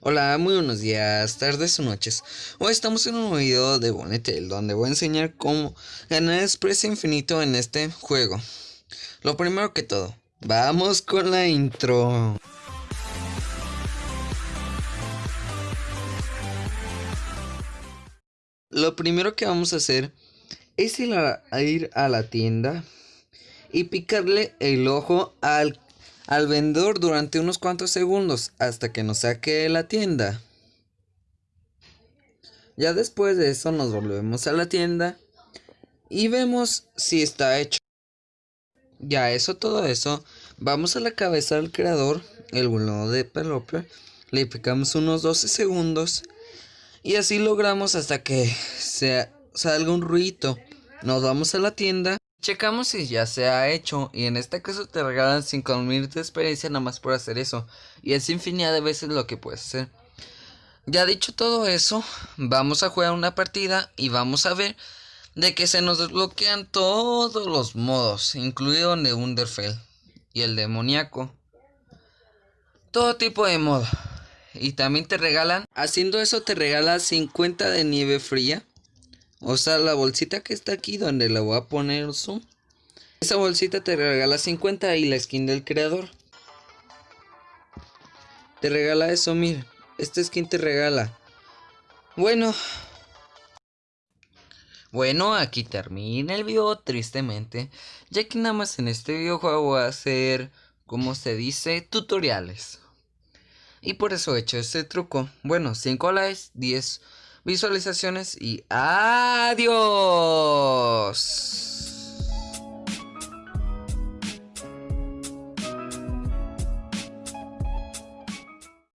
Hola, muy buenos días, tardes o noches. Hoy estamos en un video de Bonetel donde voy a enseñar cómo ganar expreso infinito en este juego. Lo primero que todo, vamos con la intro. Lo primero que vamos a hacer es ir a la tienda y picarle el ojo al al vendedor durante unos cuantos segundos hasta que nos saque la tienda. Ya después de eso nos volvemos a la tienda y vemos si está hecho. Ya eso, todo eso, vamos a la cabeza del creador, el bulón de Peloper, le picamos unos 12 segundos y así logramos hasta que se salga un ruido. Nos vamos a la tienda Checamos si ya se ha hecho y en este caso te regalan 5000 de experiencia nada más por hacer eso y es infinidad de veces lo que puedes hacer. Ya dicho todo eso, vamos a jugar una partida y vamos a ver de que se nos desbloquean todos los modos, incluido el de y el demoníaco. Todo tipo de modo. Y también te regalan, haciendo eso te regala 50 de nieve fría o sea, la bolsita que está aquí donde la voy a poner zoom. Esa bolsita te regala 50 y la skin del creador. Te regala eso, mira. Esta skin te regala. Bueno. Bueno, aquí termina el video tristemente. Ya que nada más en este videojuego voy a hacer, como se dice, tutoriales. Y por eso he hecho este truco. Bueno, 5 likes, 10 visualizaciones y adiós.